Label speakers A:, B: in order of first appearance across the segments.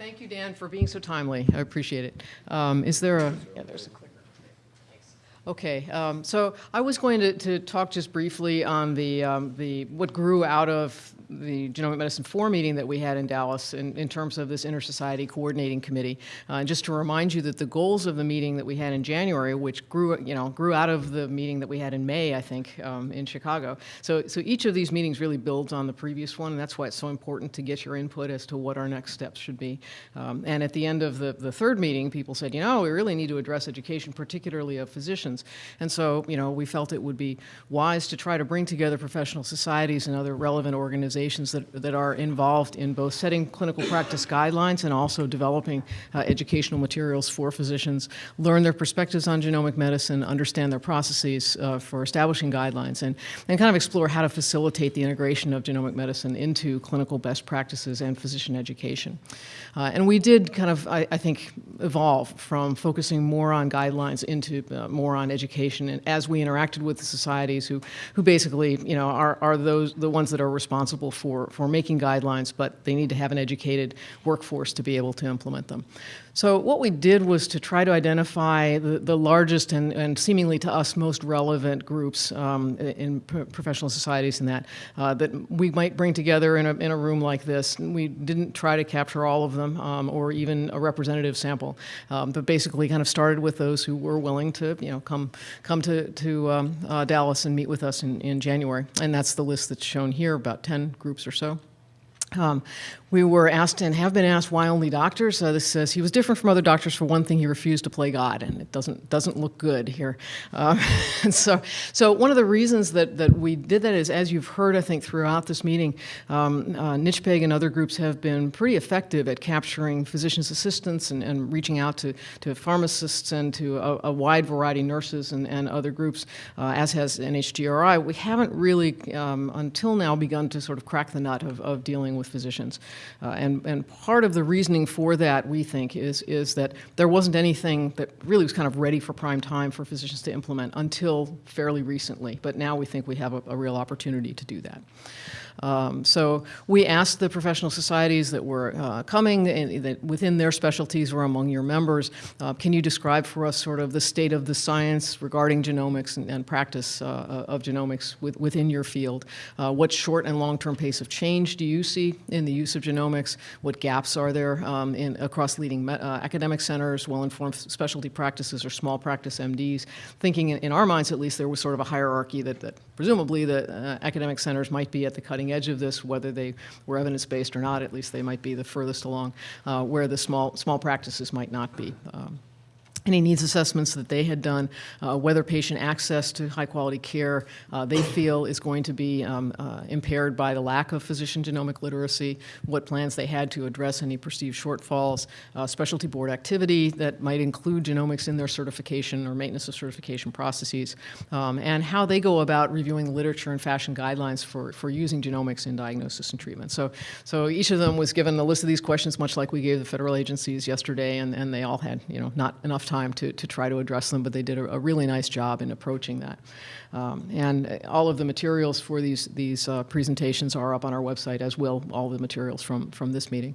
A: Thank you, Dan, for being so timely. I appreciate it. Um, is there a, yeah, there's a clicker. Okay, um, so I was going to, to talk just briefly on the, um, the, what grew out of the Genomic Medicine 4 meeting that we had in Dallas in, in terms of this Inter-Society Coordinating Committee. Uh, and just to remind you that the goals of the meeting that we had in January, which grew, you know, grew out of the meeting that we had in May, I think, um, in Chicago. So, so each of these meetings really builds on the previous one, and that's why it's so important to get your input as to what our next steps should be. Um, and at the end of the, the third meeting, people said, you know, we really need to address education, particularly of physicians. And so, you know, we felt it would be wise to try to bring together professional societies and other relevant organizations that, that are involved in both setting clinical practice guidelines and also developing uh, educational materials for physicians, learn their perspectives on genomic medicine, understand their processes uh, for establishing guidelines, and, and kind of explore how to facilitate the integration of genomic medicine into clinical best practices and physician education. Uh, and we did kind of, I, I, think, evolve from focusing more on guidelines into uh, more on education and as we interacted with the societies who, who basically, you know, are, are those the ones that are responsible for, for making guidelines, but they need to have an educated workforce to be able to implement them. So what we did was to try to identify the, the largest and, and seemingly to us most relevant groups um, in professional societies and that, uh, that we might bring together in a, in a room like this. We didn't try to capture all of them um, or even a representative sample, um, but basically kind of started with those who were willing to, you know, come, come to, to um, uh, Dallas and meet with us in, in January. And that's the list that's shown here, about 10 groups or so. Um, we were asked and have been asked why only doctors. Uh, this says he was different from other doctors for one thing. He refused to play God, and it doesn't doesn't look good here. Uh, and so, so one of the reasons that that we did that is, as you've heard, I think throughout this meeting, um, uh, NCHPEG and other groups have been pretty effective at capturing physicians' assistants and, and reaching out to to pharmacists and to a, a wide variety of nurses and, and other groups, uh, as has NHGRI. We haven't really um, until now begun to sort of crack the nut of, of dealing with physicians. Uh, and, and part of the reasoning for that, we think, is, is that there wasn't anything that really was kind of ready for prime time for physicians to implement until fairly recently. But now we think we have a, a real opportunity to do that. Um, so we asked the professional societies that were uh, coming, and that within their specialties were among your members, uh, can you describe for us sort of the state of the science regarding genomics and, and practice uh, of genomics with, within your field? Uh, what short and long-term pace of change do you see in the use of genomics? What gaps are there um, in, across leading uh, academic centers, well-informed specialty practices, or small practice MDs? Thinking in, in, our minds, at least, there was sort of a hierarchy that, that presumably the uh, academic centers might be at the cutting edge of this, whether they were evidence-based or not, at least they might be the furthest along, uh, where the small, small practices might not be. Um, any needs assessments that they had done, uh, whether patient access to high quality care uh, they feel is going to be um, uh, impaired by the lack of physician genomic literacy, what plans they had to address any perceived shortfalls, uh, specialty board activity that might include genomics in their certification or maintenance of certification processes, um, and how they go about reviewing literature and fashion guidelines for, for using genomics in diagnosis and treatment. So, so each of them was given a list of these questions, much like we gave the federal agencies yesterday, and, and they all had you know, not enough time to, to try to address them, but they did a, a really nice job in approaching that. Um, and all of the materials for these, these uh, presentations are up on our website, as will all the materials from, from this meeting.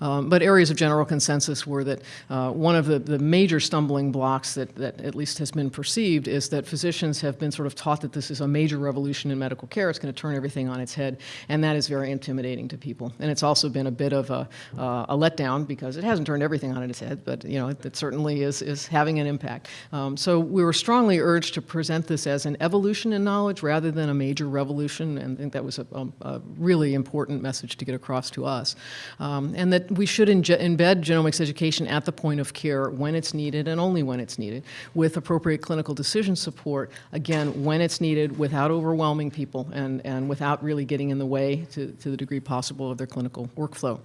A: Um, but areas of general consensus were that uh, one of the, the major stumbling blocks that, that at least has been perceived is that physicians have been sort of taught that this is a major revolution in medical care. It's going to turn everything on its head, and that is very intimidating to people. And it's also been a bit of a, uh, a letdown because it hasn't turned everything on its head, but you know, it, it certainly is, is having an impact. Um, so we were strongly urged to present this as an evolution in knowledge rather than a major revolution, and I think that was a, a, a really important message to get across to us. Um, and that we should embed genomics education at the point of care when it's needed and only when it's needed, with appropriate clinical decision support, again, when it's needed without overwhelming people and, and without really getting in the way to, to the degree possible of their clinical workflow.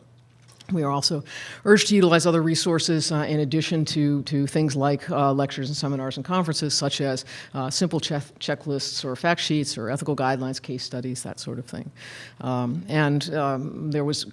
A: We are also urged to utilize other resources uh, in addition to, to things like uh, lectures and seminars and conferences, such as uh, simple che checklists or fact sheets or ethical guidelines, case studies, that sort of thing. Um, and um, there was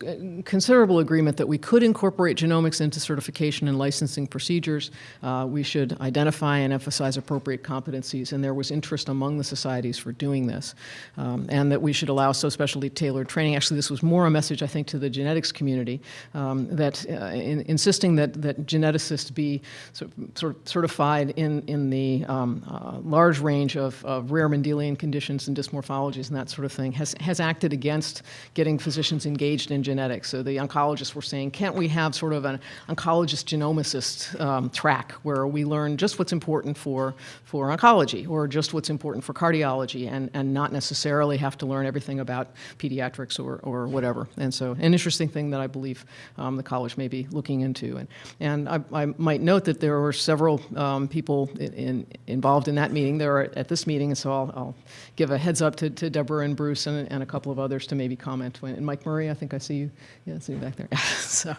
A: considerable agreement that we could incorporate genomics into certification and licensing procedures. Uh, we should identify and emphasize appropriate competencies, and there was interest among the societies for doing this. Um, and that we should allow so specialty tailored training. Actually, this was more a message, I think, to the genetics community um, that uh, in, insisting that, that geneticists be sort of, certified in, in the um, uh, large range of, of rare Mendelian conditions and dysmorphologies and that sort of thing has, has acted against getting physicians engaged in genetics. So the oncologists were saying, can't we have sort of an oncologist genomicist um, track where we learn just what's important for, for oncology or just what's important for cardiology and, and not necessarily have to learn everything about pediatrics or, or whatever. And so an interesting thing that I believe um, the college may be looking into. And, and I, I might note that there were several um, people in, in, involved in that meeting. There are at this meeting, and so I'll, I'll give a heads up to, to Deborah and Bruce and, and, a couple of others to maybe comment. When, and Mike Murray, I think I see you. Yeah, I see you back there. so,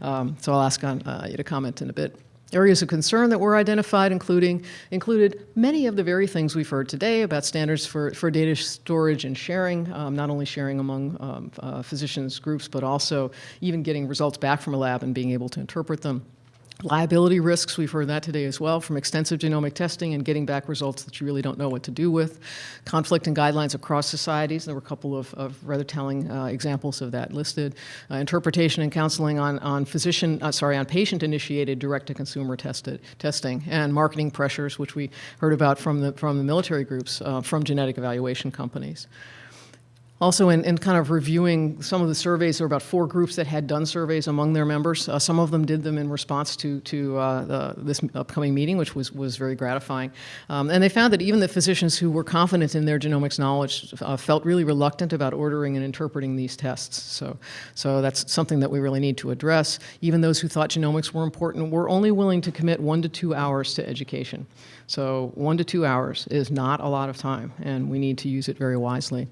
A: um, so I'll ask on, uh, you to comment in a bit. Areas of concern that were identified including, included many of the very things we've heard today about standards for, for data storage and sharing, um, not only sharing among um, uh, physicians groups, but also even getting results back from a lab and being able to interpret them. Liability risks, we've heard that today as well, from extensive genomic testing and getting back results that you really don't know what to do with. Conflict and guidelines across societies, there were a couple of, of rather telling uh, examples of that listed. Uh, interpretation and counseling on, on physician, uh, sorry, on patient-initiated direct-to-consumer tested testing, and marketing pressures, which we heard about from the, from the military groups, uh, from genetic evaluation companies. Also, in, in, kind of reviewing some of the surveys, there were about four groups that had done surveys among their members. Uh, some of them did them in response to, to uh, the, this upcoming meeting, which was, was very gratifying. Um, and they found that even the physicians who were confident in their genomics knowledge uh, felt really reluctant about ordering and interpreting these tests. So, so that's something that we really need to address. Even those who thought genomics were important were only willing to commit one to two hours to education. So one to two hours is not a lot of time, and we need to use it very wisely.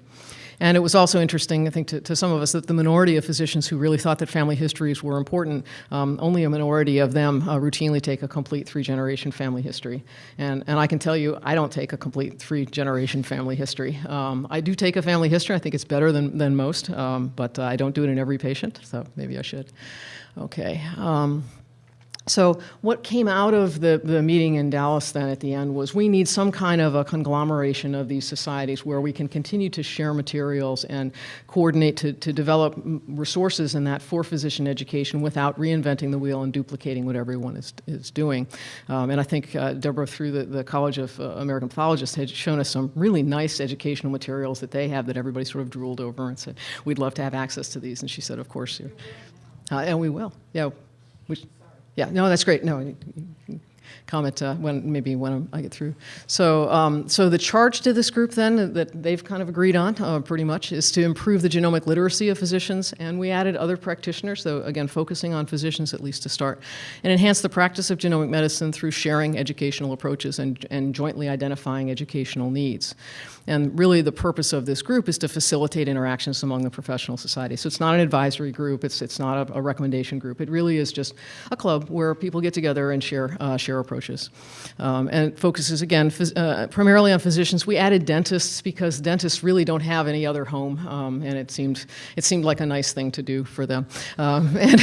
A: And it was also interesting, I think, to, to, some of us that the minority of physicians who really thought that family histories were important, um, only a minority of them uh, routinely take a complete three-generation family history. And, and I can tell you, I don't take a complete three-generation family history. Um, I do take a family history. I think it's better than, than most, um, but uh, I don't do it in every patient, so maybe I should. Okay. So what came out of the, the meeting in Dallas then at the end was we need some kind of a conglomeration of these societies where we can continue to share materials and coordinate to, to develop resources in that for physician education without reinventing the wheel and duplicating what everyone is, is doing. Um, and I think uh, Deborah through the, the College of uh, American Pathologists had shown us some really nice educational materials that they have that everybody sort of drooled over and said, we'd love to have access to these. And she said, of course, uh, and we will. Yeah. Yeah, no, that's great. No, comment uh, when maybe when I get through. So, um, so the charge to this group then that they've kind of agreed on uh, pretty much is to improve the genomic literacy of physicians, and we added other practitioners, though again focusing on physicians at least to start, and enhance the practice of genomic medicine through sharing educational approaches and, and jointly identifying educational needs. And really the purpose of this group is to facilitate interactions among the professional society. So it's not an advisory group, it's, it's not a, a recommendation group. It really is just a club where people get together and share, uh, share approaches. Um, and it focuses, again, uh, primarily on physicians. We added dentists because dentists really don't have any other home, um, and it seemed, it seemed like a nice thing to do for them. Um, and,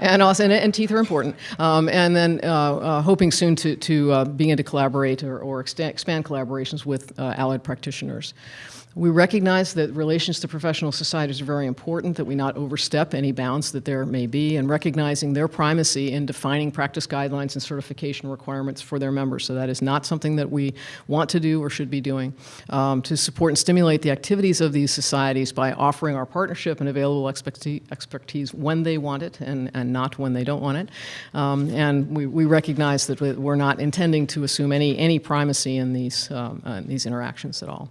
A: and, also, and, and, teeth are important. Um, and then uh, uh, hoping soon to, to uh, begin to collaborate or, or expand collaborations with uh, allied practitioners. We recognize that relations to professional societies are very important, that we not overstep any bounds that there may be, and recognizing their primacy in defining practice guidelines and certification requirements for their members. So that is not something that we want to do or should be doing. Um, to support and stimulate the activities of these societies by offering our partnership and available expertise when they want it and, and not when they don't want it. Um, and we, we recognize that we're not intending to assume any, any primacy in these, um, uh, these interactions at all.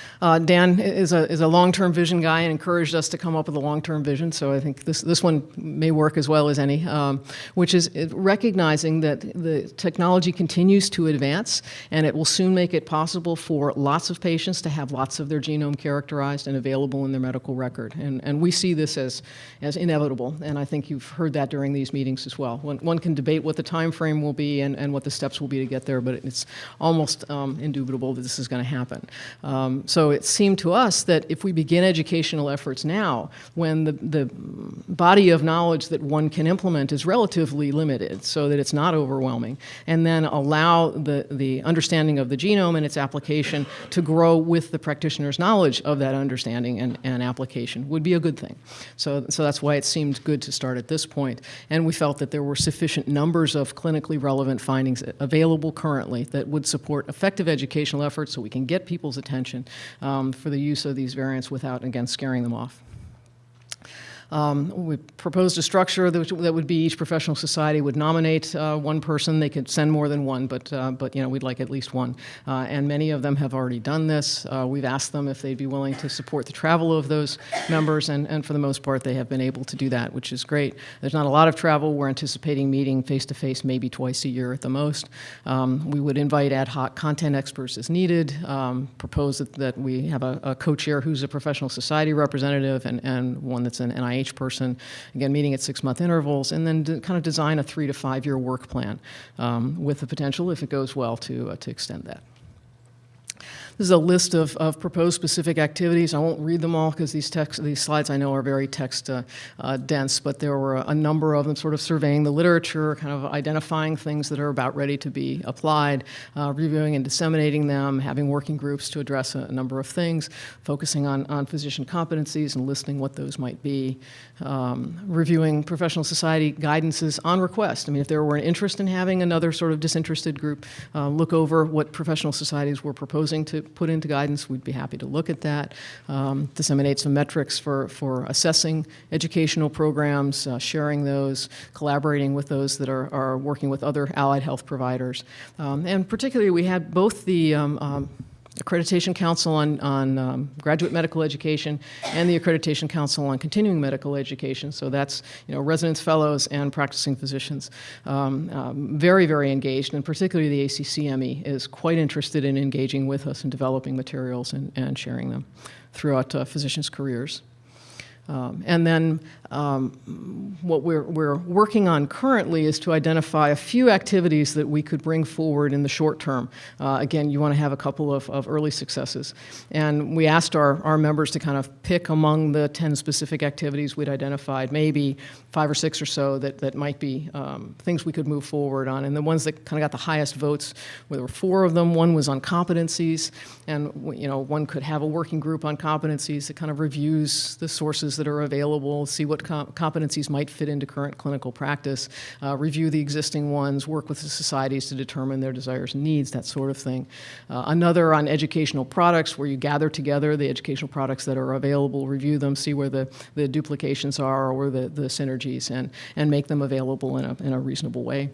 A: Uh, Dan is a, is a long-term vision guy and encouraged us to come up with a long-term vision, so I think this, this one may work as well as any, um, which is recognizing that the technology continues to advance and it will soon make it possible for lots of patients to have lots of their genome characterized and available in their medical record. And, and we see this as, as inevitable, and I think you've heard that during these meetings as well. One, one can debate what the time frame will be and, and what the steps will be to get there, but it's almost um, indubitable that this is going to happen. Um, so it seemed to us that if we begin educational efforts now, when the, the body of knowledge that one can implement is relatively limited, so that it's not overwhelming, and then allow the, the understanding of the genome and its application to grow with the practitioner's knowledge of that understanding and, and application would be a good thing. So, so that's why it seemed good to start at this point. And we felt that there were sufficient numbers of clinically relevant findings available currently that would support effective educational efforts so we can get people's attention um, for the use of these variants without, again, scaring them off. Um, we proposed a structure that, that, would be each professional society would nominate uh, one person. They could send more than one, but, uh, but you know, we'd like at least one. Uh, and many of them have already done this. Uh, we've asked them if they'd be willing to support the travel of those members, and, and for the most part, they have been able to do that, which is great. There's not a lot of travel. We're anticipating meeting face-to-face -face maybe twice a year at the most. Um, we would invite ad hoc content experts as needed, um, propose that, that, we have a, a co-chair who's a professional society representative and, and one that's an NIH each person, again, meeting at six-month intervals, and then kind of design a three to five-year work plan um, with the potential, if it goes well, to, uh, to extend that. This is a list of, of proposed specific activities. I won't read them all because these, text, these slides I know are very text uh, uh, dense, but there were a, a, number of them sort of surveying the literature, kind of identifying things that are about ready to be applied, uh, reviewing and disseminating them, having working groups to address a, a, number of things, focusing on, on physician competencies and listing what those might be, um, reviewing professional society guidances on request. I mean, if there were an interest in having another sort of disinterested group uh, look over what professional societies were proposing to put into guidance, we'd be happy to look at that. Um, disseminate some metrics for, for assessing educational programs, uh, sharing those, collaborating with those that are, are working with other allied health providers. Um, and particularly we had both the um, um Accreditation Council on, on um, Graduate Medical Education and the Accreditation Council on Continuing Medical Education. So that's you know residents, fellows, and practicing physicians. Um, um, very, very engaged, and particularly the ACCME is quite interested in engaging with us and developing materials and, and sharing them throughout uh, physicians' careers. Um, and then um, what we're, we're working on currently is to identify a few activities that we could bring forward in the short term. Uh, again, you want to have a couple of, of early successes. And we asked our, our members to kind of pick among the 10 specific activities we'd identified, maybe five or six or so that, that might be um, things we could move forward on. And the ones that kind of got the highest votes, there were four of them. One was on competencies, and you know, one could have a working group on competencies that kind of reviews the sources that are available, see what competencies might fit into current clinical practice, uh, review the existing ones, work with the societies to determine their desires and needs, that sort of thing. Uh, another on educational products where you gather together the educational products that are available, review them, see where the, the duplications are or the, the synergies and, and make them available in a, in a reasonable way.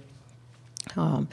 A: Um,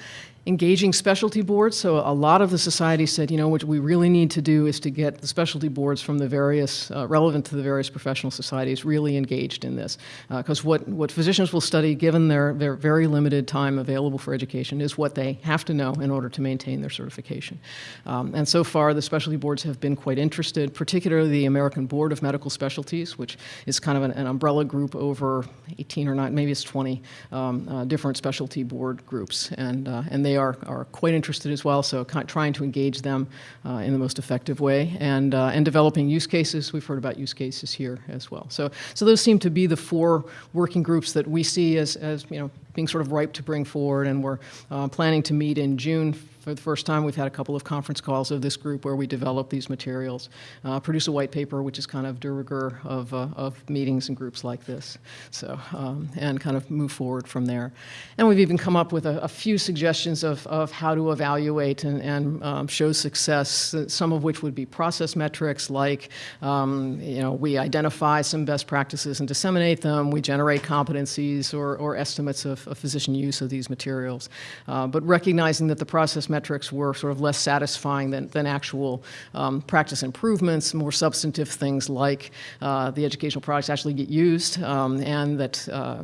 A: engaging specialty boards. So a lot of the society said, you know, what we really need to do is to get the specialty boards from the various, uh, relevant to the various professional societies really engaged in this. Because uh, what, what physicians will study, given their, their very limited time available for education, is what they have to know in order to maintain their certification. Um, and so far, the specialty boards have been quite interested, particularly the American Board of Medical Specialties, which is kind of an, an umbrella group over 18 or not, maybe it's 20 um, uh, different specialty board groups. And, uh, and they they are, are quite interested as well, so trying to engage them uh, in the most effective way and, uh, and developing use cases. We've heard about use cases here as well. So, so those seem to be the four working groups that we see as, as you know, being sort of ripe to bring forward, and we're uh, planning to meet in June for the first time, we've had a couple of conference calls of this group where we develop these materials, uh, produce a white paper, which is kind of de rigueur of, uh, of meetings and groups like this. So, um, and kind of move forward from there. And we've even come up with a, a few suggestions of, of how to evaluate and, and um, show success, some of which would be process metrics like, um, you know, we identify some best practices and disseminate them, we generate competencies or, or estimates of, of physician use of these materials. Uh, but recognizing that the process metrics were sort of less satisfying than, than actual um, practice improvements, more substantive things like uh, the educational products actually get used um, and that uh,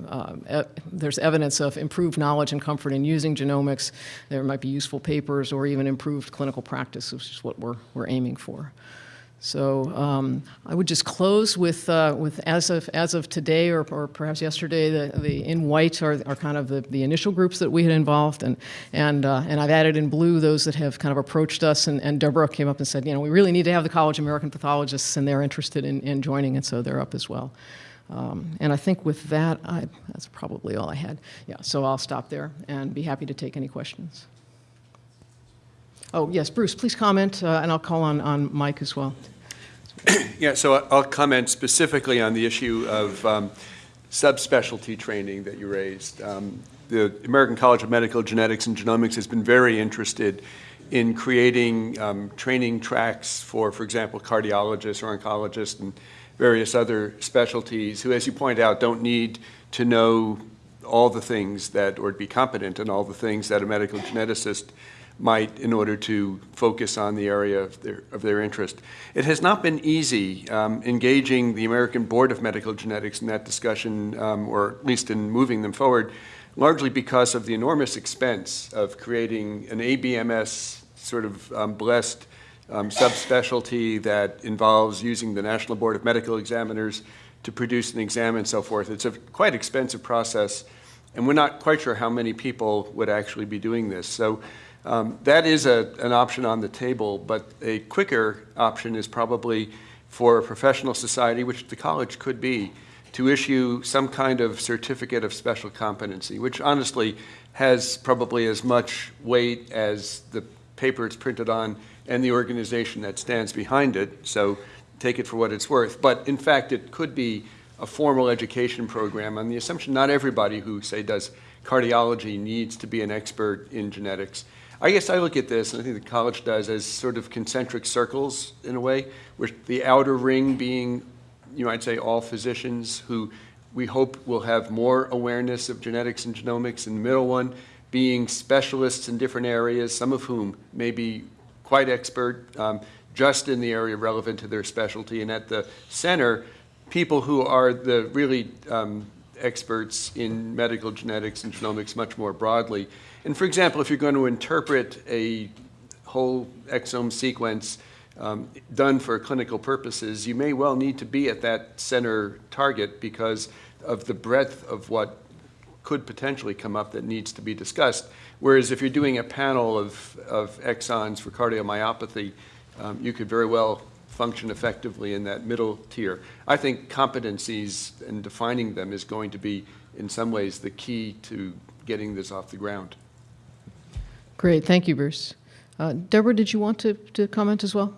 A: uh, there's evidence of improved knowledge and comfort in using genomics. There might be useful papers or even improved clinical practice, which is what we're, we're aiming for. So um, I would just close with, uh, with as of, as of today or, or perhaps yesterday, the, the in white are, are kind of the, the initial groups that we had involved. And, and, uh, and I've added in blue those that have kind of approached us. And, and Deborah came up and said, you know, we really need to have the College of American Pathologists and they're interested in, in joining. And so they're up as well. Um, and I think with that, I, that's probably all I had. Yeah, so I'll stop there and be happy to take any questions. Oh, yes, Bruce, please comment, uh, and I'll call on, on Mike as well.
B: Yeah, so I'll comment specifically on the issue of um, subspecialty training that you raised. Um, The American College of Medical Genetics and Genomics has been very interested in creating um, training tracks for, for example, cardiologists or oncologists and various other specialties who, as you point out, don't need to know all the things that, or be competent in all the things that a medical geneticist might in order to focus on the area of their, of their interest. It has not been easy um, engaging the American Board of Medical Genetics in that discussion, um, or at least in moving them forward, largely because of the enormous expense of creating an ABMS sort of um, blessed um, subspecialty that involves using the National Board of Medical Examiners to produce an exam and so forth. It's a quite expensive process, and we're not quite sure how many people would actually be doing this. So um, that is a, an option on the table, but a quicker option is probably for a professional society, which the college could be, to issue some kind of certificate of special competency, which honestly has probably as much weight as the paper it's printed on and the organization that stands behind it. So take it for what it's worth. But in fact, it could be a formal education program on the assumption not everybody who, say, does cardiology needs to be an expert in genetics. I guess I look at this, and I think the college does, as sort of concentric circles in a way, with the outer ring being, you might say, all physicians who we hope will have more awareness of genetics and genomics, and the middle one being specialists in different areas, some of whom may be quite expert um, just in the area relevant to their specialty, and at the center, people who are the really um, experts in medical genetics and genomics much more broadly. And for example, if you're going to interpret a whole exome sequence um, done for clinical purposes, you may well need to be at that center target because of the breadth of what could potentially come up that needs to be discussed. Whereas if you're doing a panel of, of exons for cardiomyopathy, um, you could very well function effectively in that middle tier. I think competencies and defining them is going to be, in some ways, the key to getting this off the ground.
A: Great, thank you, Bruce. Uh, Deborah, did you want to, to comment as well?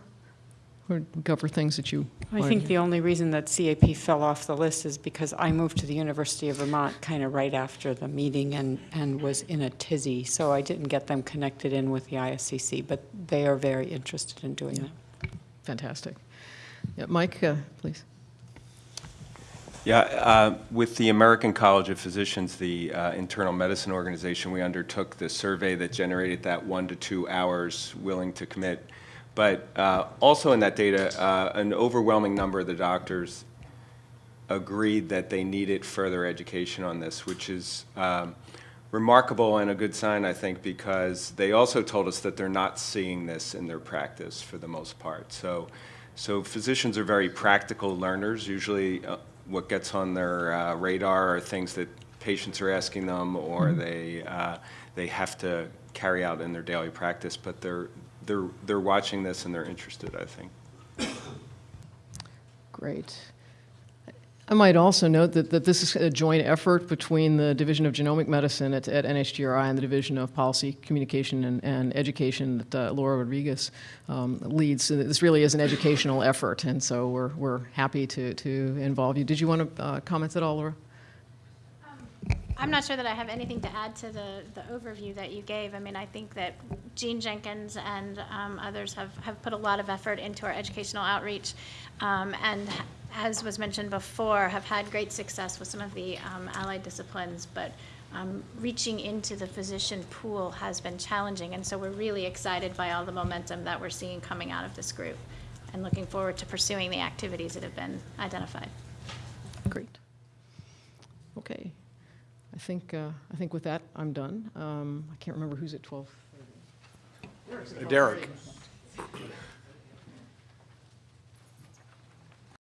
A: Or cover things that you
C: I think the only reason that CAP fell off the list is because I moved to the University of Vermont kind of right after the meeting and, and was in a tizzy, so I didn't get them connected in with the ISCC, but they are very interested in doing
A: Yeah.
C: that.
A: Fantastic. Yeah, Mike, uh, please.
D: Yeah, uh, with the American College of Physicians, the uh, internal medicine organization, we undertook the survey that generated that one to two hours willing to commit. But uh, also in that data, uh, an overwhelming number of the doctors agreed that they needed further education on this, which is um, remarkable and a good sign, I think, because they also told us that they're not seeing this in their practice for the most part. So, so physicians are very practical learners. Usually, uh, what gets on their uh, radar are things that patients are asking them or they uh, they have to carry out in their daily practice. But they're they're they're watching this and they're interested. I think.
A: Great. I might also note that, that this is a joint effort between the Division of Genomic Medicine at, at NHGRI and the Division of Policy, Communication, and, and Education that uh, Laura Rodriguez um, leads. So this really is an educational effort, and so we're, we're happy to, to involve you. Did you want to uh, comment at all, Laura?
E: I'm not sure that I have anything to add to the, the overview that you gave. I mean, I think that Jean Jenkins and um, others have, have put a lot of effort into our educational outreach. um, And as was mentioned before, have had great success with some of the um, allied disciplines, but um, reaching into the physician pool has been challenging. And so we're really excited by all the momentum that we're seeing coming out of this group and looking forward to pursuing the activities that have been identified.
A: Great. Okay. I think, uh, I think with that, I'm done. Um, I can't remember who's at 12.
B: Derek.